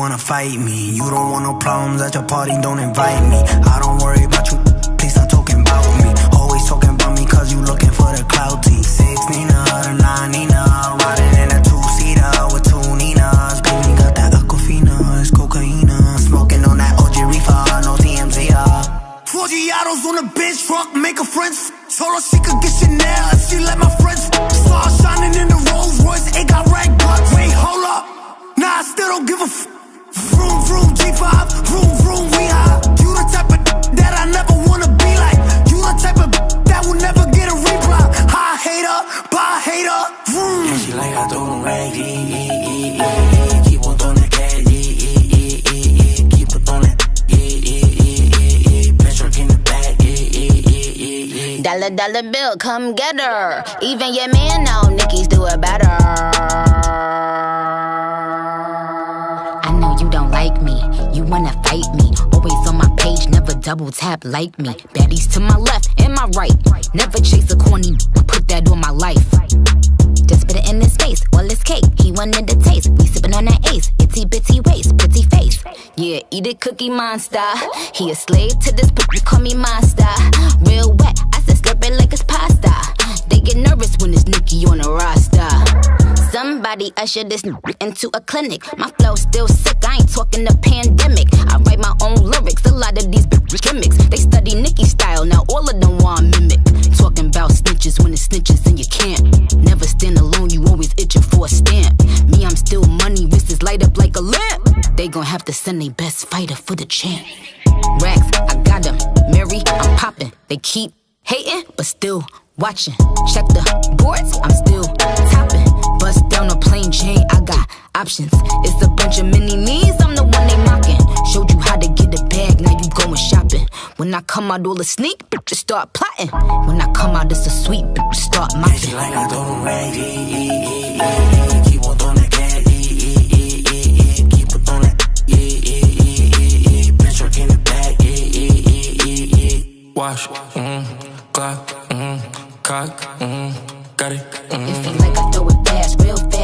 wanna fight me. You don't want no problems at your party, don't invite me. I don't worry about you, please stop talking about me. Always talking about me cause you looking for the clout T. Six Nina, the nine Nina, riding in a two seater with two Ninas. Baby got that Aquafina, it's cocaine. Smoking on that OG reefer, no TMZ. Four Giados on a bench truck, make a friends. Told her she could get Chanel if she let my She like I throw them rag, yeah, yeah, yeah, yeah. Keep on throwing that cash. Keep on throwing that, truck in the back. Dollar, dollar bill, come get her. Even your man know Nicki's do it better. I know you don't like me. You wanna fight me. Always on my page, never double tap like me. Baddies to my left and my right. Never chase a corny, put that on my life. Put it in his face, all his cake. He wanted the taste. We sippin' on that ace. Itty bitty waist, pretty face. Yeah, eat it, cookie monster. He a slave to this, but you call me monster. Real wet, I said slurp it like it's pasta. They get nervous when it's Nicki on the roster. Somebody usher this into a clinic. My flow still sick, I ain't talking the pandemic. I write my own lyrics, a lot of these gimmicks. They study Nicki style, now all of them want mimic. Talking about snitches when it's snitches They have to send their best fighter for the champ. Racks, I got them. Mary, I'm popping. They keep hating, but still watching. Check the boards, I'm still topping. Bust down a plain Jane, I got options. It's a bunch of mini me's, I'm the one they mocking. Showed you how to get a bag, now you going shopping. When I come out, all the sneak, bitches start plotting. When I come out, it's a sweet, start mopping. like I throw Wash, mm, Glock, mm, cock, mm, got it, mm. It feel like I throw it fast, real fast.